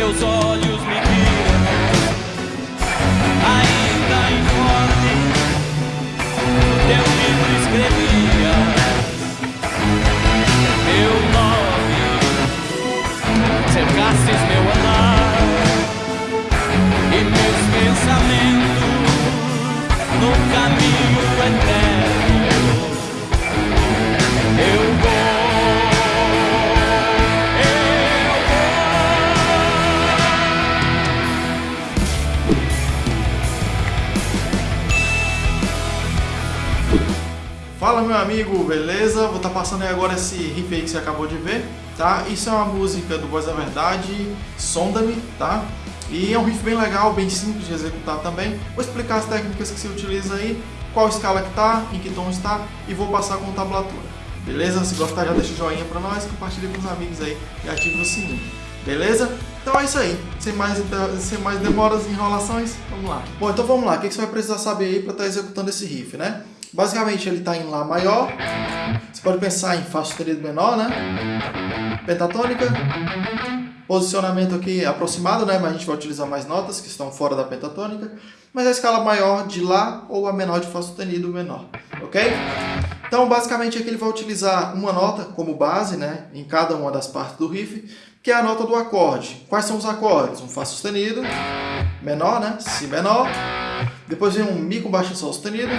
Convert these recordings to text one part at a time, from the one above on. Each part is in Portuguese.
teus olhos Fala meu amigo, beleza? Vou estar tá passando aí agora esse riff aí que você acabou de ver, tá? Isso é uma música do Voz da Verdade, Sonda-me, tá? E é um riff bem legal, bem simples de executar também. Vou explicar as técnicas que se utiliza aí, qual escala que tá, em que tom está e vou passar com tablatura. Beleza? Se gostar já deixa o joinha pra nós, compartilha com os amigos aí e ativa o sininho. Beleza? Então é isso aí. Sem mais, sem mais demoras e enrolações, vamos lá. Bom, então vamos lá. O que você vai precisar saber aí para estar tá executando esse riff, né? Basicamente ele está em Lá maior. Você pode pensar em Fá sustenido menor, né? Pentatônica. Posicionamento aqui aproximado, né? Mas a gente vai utilizar mais notas que estão fora da pentatônica. Mas a escala maior de Lá ou a menor de Fá sustenido menor. Ok? Então, basicamente aqui ele vai utilizar uma nota como base, né? Em cada uma das partes do riff, que é a nota do acorde. Quais são os acordes? Um Fá sustenido, menor, né? Si menor. Depois vem um Mi com baixo Sol sustenido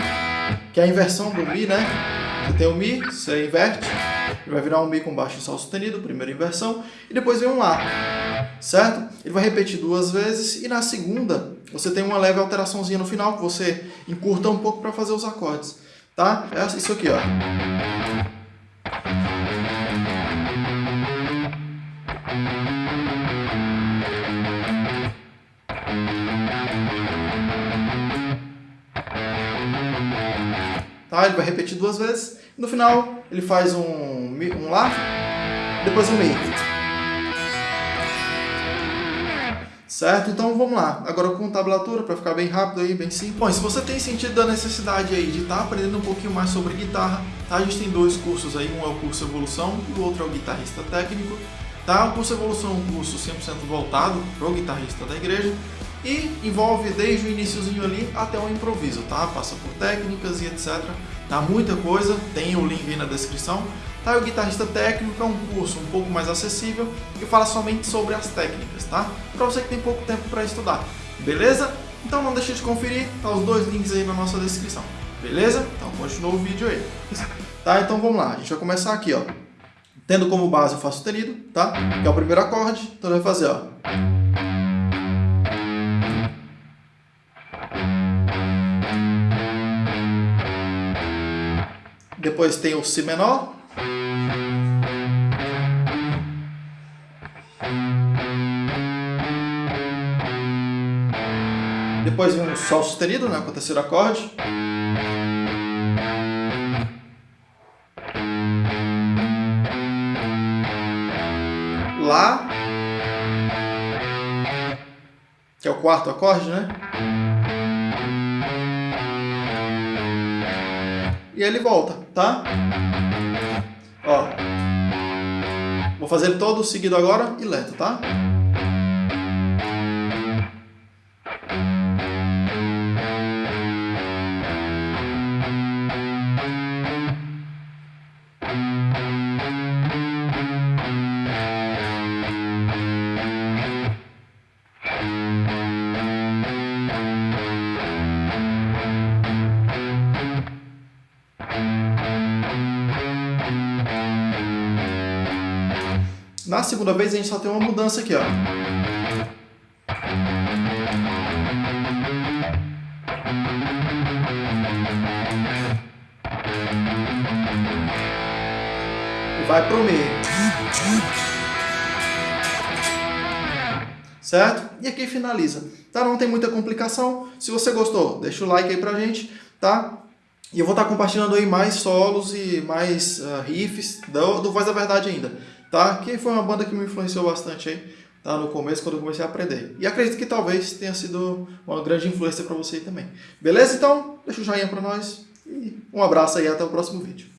que é a inversão do Mi, né? Você tem o Mi, você inverte, ele vai virar um Mi com baixo Sol sustenido, primeira inversão, e depois vem um Lá, certo? Ele vai repetir duas vezes, e na segunda você tem uma leve alteraçãozinha no final, que você encurta um pouco para fazer os acordes, tá? É isso aqui, ó. Tá? Ele vai repetir duas vezes. No final, ele faz um, um Lá, depois um Mi. Certo? Então vamos lá. Agora com tablatura, para ficar bem rápido aí, bem simples. Bom, se você tem sentido a necessidade aí de estar tá aprendendo um pouquinho mais sobre guitarra, tá? a gente tem dois cursos aí. Um é o curso Evolução e o outro é o Guitarrista Técnico. Tá? O curso Evolução é um curso 100% voltado para o guitarrista da igreja e envolve desde o iníciozinho ali até o improviso, tá? Passa por técnicas e etc. Tá muita coisa, tem o link aí na descrição. Tá? O Guitarrista Técnico é um curso um pouco mais acessível que fala somente sobre as técnicas, tá? Para você que tem pouco tempo para estudar, beleza? Então não deixe de conferir, tá os dois links aí na nossa descrição, beleza? Então continua o vídeo aí. Tá, então vamos lá, a gente vai começar aqui, ó. Tendo como base o Fá sustenido, tá? Que é o primeiro acorde, então vai fazer, ó. Depois tem o Si menor. Depois vem o Sol sustenido, né, com o terceiro acorde. Lá. Que é o quarto acorde, né? e ele volta, tá? Ó. Vou fazer todo seguido agora e lento, tá? Na segunda vez a gente só tem uma mudança aqui, ó. E vai pro Mi. Certo? E aqui finaliza. Tá? Não tem muita complicação. Se você gostou, deixa o like aí pra gente, tá? E eu vou estar compartilhando aí mais solos e mais uh, riffs do, do Voz da Verdade ainda tá? Que foi uma banda que me influenciou bastante aí, tá? No começo, quando eu comecei a aprender. E acredito que talvez tenha sido uma grande influência para você também. Beleza? Então, deixa o joinha para nós e um abraço aí até o próximo vídeo.